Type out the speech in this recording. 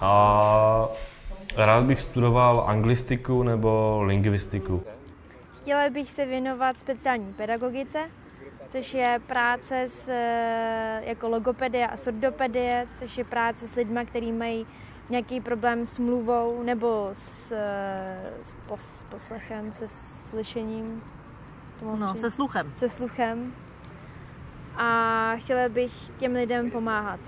A rád bych studoval anglistiku nebo lingvistiku. Chtěla bych se věnovat speciální pedagogice, což je práce s, eh, jako logopedie a sordopedie, což je práce s lidmi, kteří mají nějaký problém s mluvou nebo s, eh, s pos, poslechem, se slyšením. No, se sluchem. Se sluchem. A chtěla bych těm lidem pomáhat.